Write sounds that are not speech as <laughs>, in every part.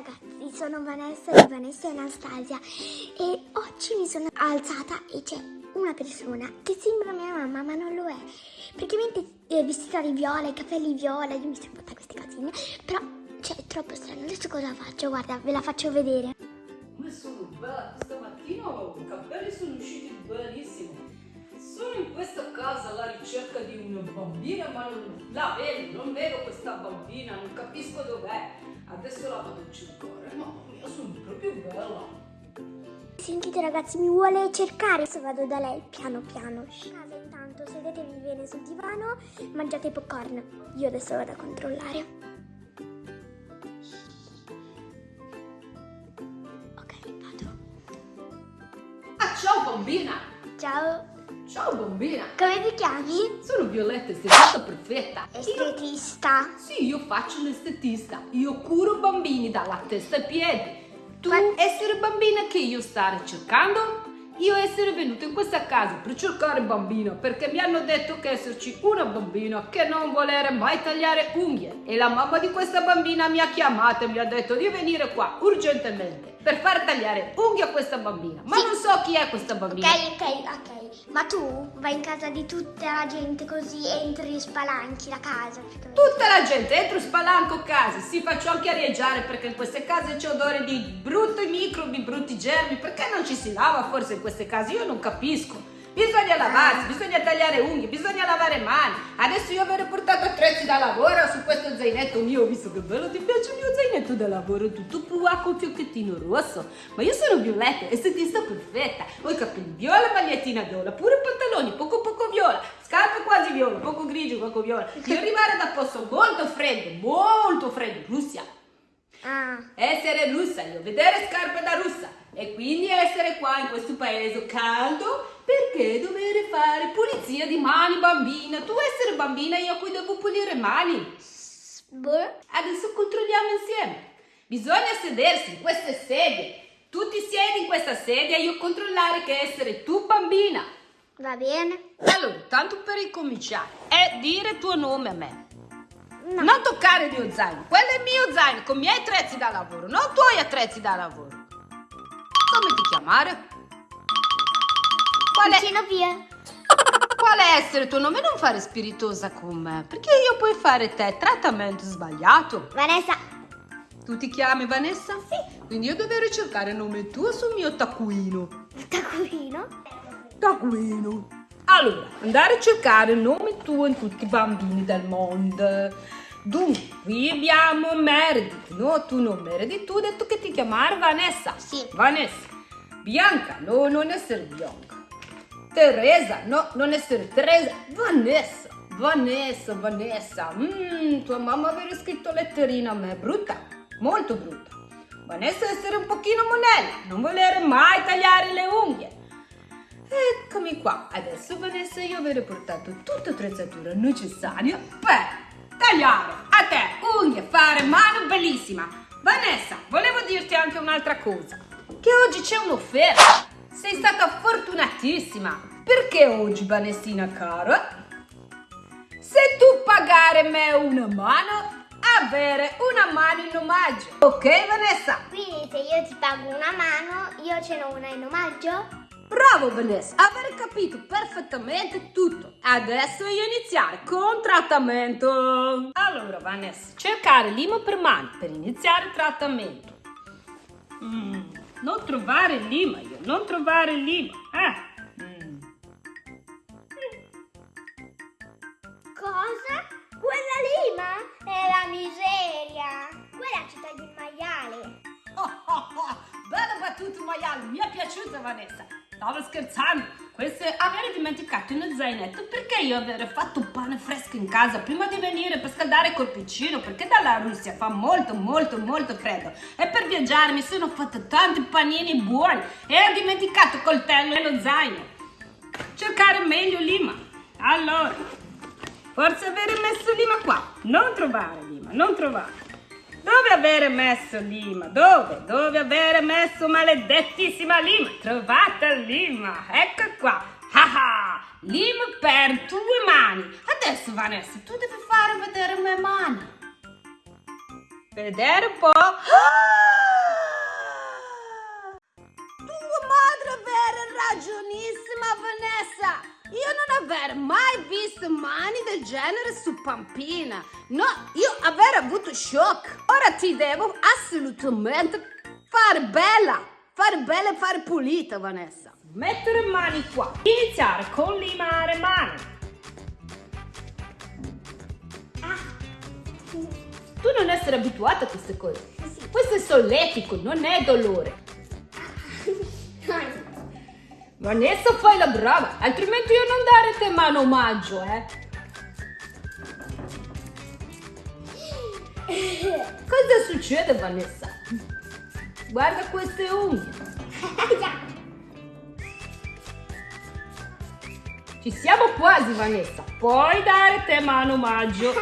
ragazzi, sono Vanessa di Vanessa e Anastasia e oggi mi sono alzata e c'è una persona che sembra mia mamma ma non lo è. Praticamente è vestita di viola, i capelli viola, io mi sono fatta queste cosine, però cioè, è troppo strano. Adesso cosa faccio? Guarda, ve la faccio vedere. Come sono bella, stamattina i capelli sono usciti benissimo. Sono in questa casa alla ricerca di una bambina, ma non la vedo, non vedo questa bambina, non capisco dov'è. Adesso la vado a cercare, ma io sono proprio bella. Sentite ragazzi, mi vuole cercare. Adesso vado da lei piano piano. Casa intanto, sedetevi bene sul divano, mangiate popcorn. Io adesso vado a controllare. Ok, vado. Ah, ciao bambina! Ciao, Ciao bambina! come ti chiami? Sono Violetta, sei stata perfetta. Io, Estetista. sì, io faccio l'estetista. Io curo bambini dalla testa ai piedi. Tu Ma- essere bambina che io stare cercando? Io essere venuta in questa casa per cercare bambina perché mi hanno detto che esserci una bambina che non volere mai tagliare unghie e la mamma di questa bambina mi ha chiamata e mi ha detto di venire qua urgentemente per far tagliare unghie a questa bambina ma Sì. non so chi è questa bambina Ok, ok, ok. Ma tu vai in casa di tutta la gente così entri e spalanchi la casa. Tutta la gente entro spalanco case, si faccio anche arieggiare perché in queste case c'è odore di brutti microbi, brutti germi, perché non ci si lava forse in queste case? Io non capisco. Bisogna lavarsi, bisogna tagliare unghie, bisogna lavare mani. Adesso io avrei portato attrezzi da lavoro su questo zainetto mio, ho visto che bello, ti piace il mio zainetto da lavoro, tutto pua con fiocchettino rosso. Ma io sono Violetta, estetista perfetta, ho i capelli viola, magliettina viola, pure pantaloni, poco poco viola, scarpe quasi viola, poco grigio, poco viola. <laughs> Io arrivare da posto molto freddo, molto freddo, Russia. Ah, Essere russa, io vedere scarpe da russa e quindi essere qua in questo paese caldo perché dover fare pulizia di mani bambina. Tu essere bambina, io qui devo pulire mani. boh. Adesso controlliamo insieme. Bisogna sedersi in queste sedie. Tu ti siedi in questa sedia e io controllare che essere tu bambina. Va bene. Allora, tanto per ricominciare, è dire tuo nome a me. No. Non toccare il mio zaino, quello è il mio zaino con i miei attrezzi da lavoro, non i tuoi attrezzi da lavoro. Come ti chiamare? Qual è, Vicino via. <laughs> qual è essere il tuo nome? Non fare spiritosa con me, perché io puoi fare te trattamento sbagliato. Vanessa. Tu ti chiami Vanessa? Sì. Quindi io dovrei cercare il nome tuo sul mio taccuino. Taccuino. Taccuino. Allora, andare a cercare il nome tuo in tutti i bambini del mondo. Dunque, qui abbiamo Meredith. No, tu non Meredith, tu hai detto che ti chiamare Vanessa. Sì. Vanessa. Bianca, no, non essere Bianca. Teresa, no, non essere Teresa. Vanessa. Vanessa, Vanessa. Mm, tua mamma aveva scritto letterina a me, brutta, molto brutta. Vanessa essere un pochino monella, non volere mai tagliare le unghie. Eccomi qua, adesso Vanessa io avrei portato tutta l'attrezzatura necessaria per tagliare a te unghie, fare mano bellissima. Vanessa, volevo dirti anche un'altra cosa, che oggi c'è un'offerta. Sei stata fortunatissima. Perché oggi, Vanessina cara? Se tu pagare me una mano, avere una mano in omaggio. Ok, Vanessa? Quindi se io ti pago una mano, io ce n'ho una in omaggio? Bravo Vanessa, aver capito perfettamente tutto. Adesso io iniziare con trattamento. Allora Vanessa, cercare lima per mani per iniziare il trattamento. Mm, non trovare lima io, non trovare lima. Eh. mm. Cosa? Quella lima? È la miseria. Quella è la città di maiale. <laughs> Oh, oh, oh, bella battuta maiale, mi è piaciuta Vanessa. Stavo scherzando. Questo aver dimenticato uno zainetto perché io aver fatto pane fresco in casa prima di venire per scaldare il corpicino perché dalla Russia fa molto molto molto freddo e per viaggiare mi sono fatta tanti panini buoni e ho dimenticato il coltello e lo zaino. Cercare meglio lima. Allora, forse avere messo lima qua. Non trovare lima, non trovare. Dove avere messo Lima? Dove? Dove avere messo maledettissima Lima? Trovata Lima! Ecco qua! Haha! Lima per tue mani! Adesso Vanessa, tu devi fare vedere le mie mani! Vedere un po'... Ah! Tua madre avere ragione del genere su Pampina. No, io aver avuto shock. Ora ti devo assolutamente fare bella. Fare bella e fare pulita, Vanessa. Mettere mani qua. Iniziare con limare mani. Tu non essere abituata a queste cose. Questo è solletico, non è dolore. Vanessa fai la brava, altrimenti io non dare te mano omaggio, eh. Cosa succede Vanessa? Guarda queste unghie. Ci siamo quasi Vanessa, puoi dare te mano omaggio.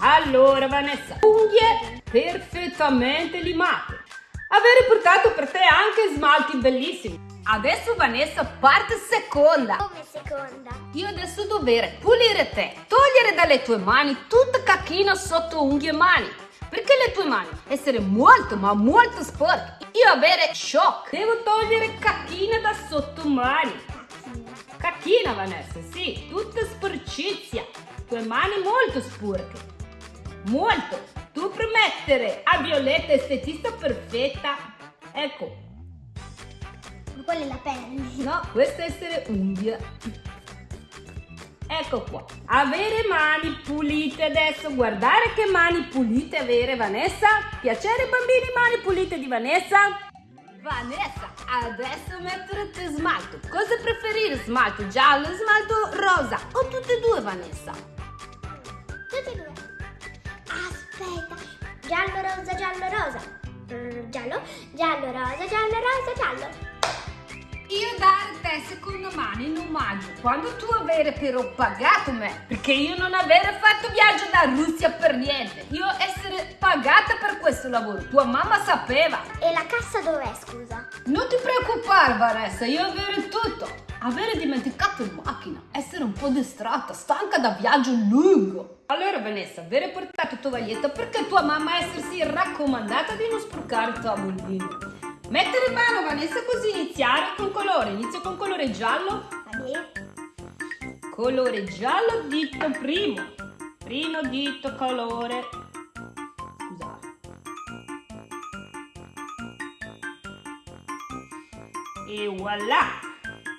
Allora Vanessa, unghie perfettamente limate. Avere portato per te anche smalti bellissimi. Adesso Vanessa parte seconda. Come seconda? Io adesso dovere pulire te, togliere dalle tue mani tutta cacchina sotto unghie e mani. Perché le tue mani essere molto ma molto sporche. Io avere shock. Devo togliere cacchina da sotto mani. Cacchina Vanessa, sì, tutta sporcizia. Tue mani molto sporche. Molto. Tu promettere a Violetta estetista perfetta. Ecco, quella è la penna. No, questa è essere unghia. Ecco qua. Avere mani pulite adesso. Guardare che mani pulite avere Vanessa. Piacere bambini mani pulite di Vanessa? Vanessa, adesso mettere te smalto. Cosa preferire? Smalto giallo, smalto rosa? O tutte e due Vanessa? Tutti e due. Aspetta. Giallo, rosa, giallo, rosa. Mm, giallo, giallo, rosa, giallo, rosa, giallo. Io dare te secondo mano in omaggio quando tu avere però pagato me perché io non avere fatto viaggio da Russia per niente io essere pagata per questo lavoro tua mamma sapeva. E la cassa dov'è, scusa? non ti preoccupare Vanessa io avere tutto. Avere dimenticato in macchina essere un po' distratta stanca da viaggio lungo. Allora Vanessa avere portato tovaglietta perché tua mamma essersi raccomandata di non sporcare il tavolino mettere in mano Vanessa così iniziare con colore. Inizio con colore giallo. Colore giallo dito primo. Primo dito colore. Scusate. E voilà.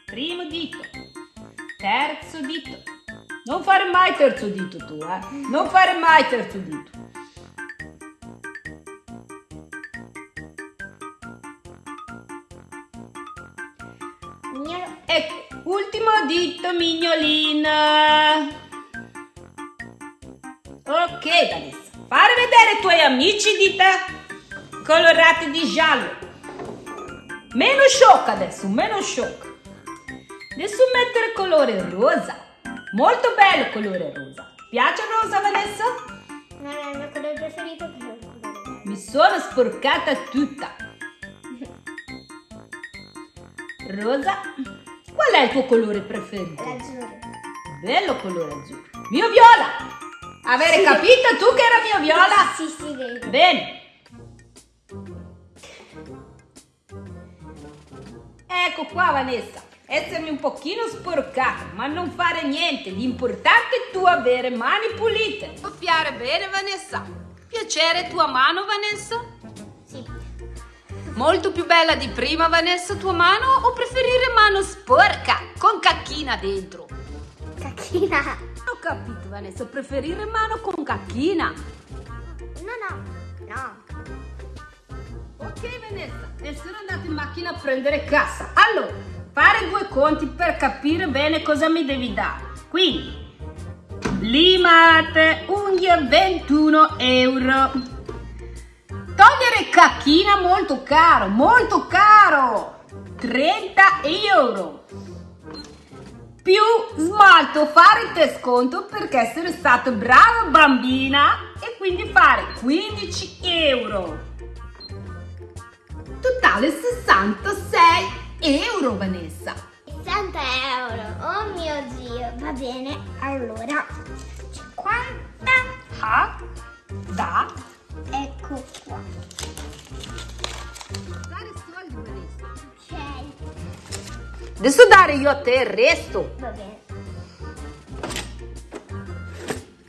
Primo dito. Terzo dito. Non fare mai terzo dito tu eh. Non fare mai terzo dito dito mignolina. Ok, Vanessa. Fare vedere i tuoi amici dita colorati di giallo. Meno shock adesso, meno shock. Adesso mettere colore rosa. Molto bello colore rosa. Piace rosa, Vanessa? Non è il mio colore preferito. Mi sono sporcata tutta. <laughs> Rosa. Qual è il tuo colore preferito? L'azzurro. Bello colore azzurro. Mio viola! Avere capito tu che era mio viola? Sì, sì, vedo. Bene. Ecco qua Vanessa, essermi un pochino sporcata, ma non fare niente, l'importante è tu avere mani pulite. Soffiare bene Vanessa. Piacere tua mano Vanessa? Molto più bella di prima Vanessa tua mano o preferire mano sporca con cacchina dentro? Cacchina. Ho capito Vanessa, preferire mano con cacchina. No, no. No. Ok Vanessa, e sono andata in macchina a prendere cassa. Allora, fare due conti per capire bene cosa mi devi dare. Quindi, limate, unghie 21 euro. Togliere cacchina molto caro, molto caro. 30 euro. Più smalto, fare te sconto perché essere stata brava bambina e quindi fare 15 euro. Totale 66 euro, Vanessa. 60 euro. Oh mio Dio. Va bene. Allora, 50. Ah, da. Ecco Ok. Adesso dare io a te il resto. Va bene.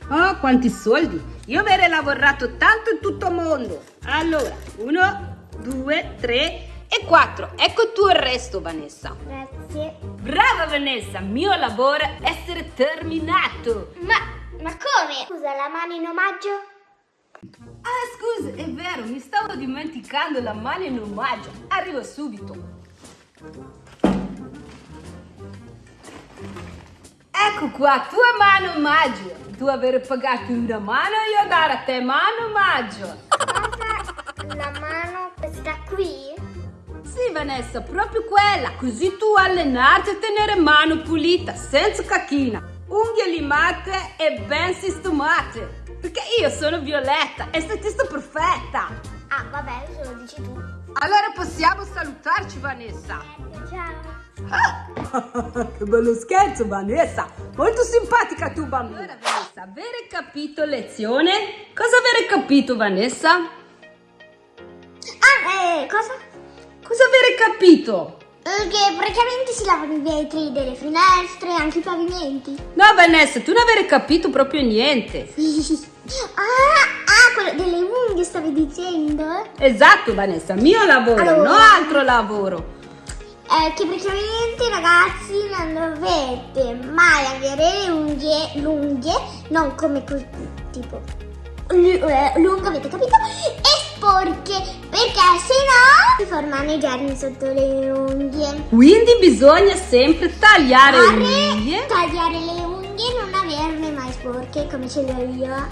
Oh, quanti soldi! Io avrei lavorato tanto in tutto il mondo. Allora, uno, due, tre e quattro. Ecco tu il resto, Vanessa. Grazie. Brava Vanessa, mio lavoro è essere terminato. Ma, ma come? Scusa, la mano in omaggio? Ah, scusa, è vero, mi stavo dimenticando la mano in omaggio. Arrivo subito. Ecco qua, tua mano omaggio. Tu aver pagato una mano io dare a te mano omaggio. Cosa? La mano questa qui? Sì, Vanessa, proprio quella. Così tu allenarti a tenere mano pulita, senza cacchina, unghie limate e ben sistemate. Perché io sono Violetta e statista perfetta. Ah, vabbè, se lo dici tu. Allora possiamo salutarci, Vanessa. Ciao. <laughs> che bello scherzo, Vanessa. Molto simpatica tu, bambina. Allora, Vanessa, avere capito lezione? Cosa avere capito, Vanessa? Ah, eh, cosa? Cosa avere capito? Eh, Che praticamente si lavano i vetri delle finestre, anche i pavimenti. No, Vanessa, tu non avere capito proprio niente. <laughs> ah, ah, quello delle unghie stavi dicendo? Esatto, Vanessa, mio lavoro, Allora. no altro lavoro. Eh, che praticamente ragazzi non dovete mai avere le unghie lunghe, non come tipo eh, lungo, avete capito? E sporche, perché se no si formano i germi sotto le unghie. Quindi bisogna sempre tagliare le unghie. tagliare le unghie e non averne mai sporche come ce le ho io.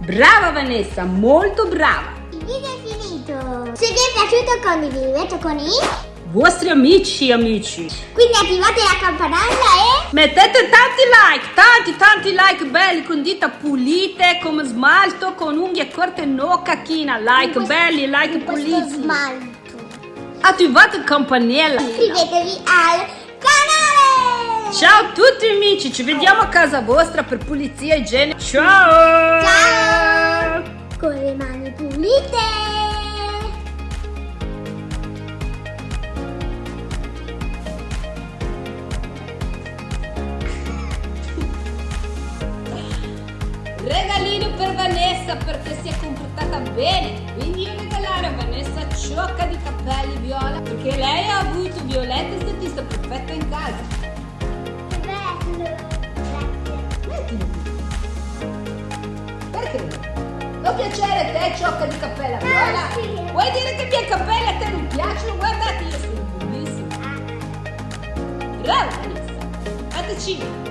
Brava Vanessa, molto brava. Il video è finito. Se vi è piaciuto condividete con i, Vostri amici, amici. quindi attivate la campanella e... Mettete tanti like, tanti tanti like belli con dita pulite, come smalto, con unghie corte no cacchina. Like questo- belli, like puliti. smalto. Attivate il campanella. Iscrivetevi al canale! Ciao a tutti amici, ci vediamo a casa vostra per pulizia e igiene. Ciao! Ciao! Vanessa perché si è comportata bene. Quindi io regalare a Vanessa ciocca di capelli viola perché lei ha avuto Violetta e statista perfetta in casa. Che bello! Grazie. Mettilo. Perché? Può piacere a te ciocca di capelli viola? Ah, sì. Vuoi dire che i miei capelli a te non piacciono? Guardate, io sono bellissima. Brava Vanessa. Fateci.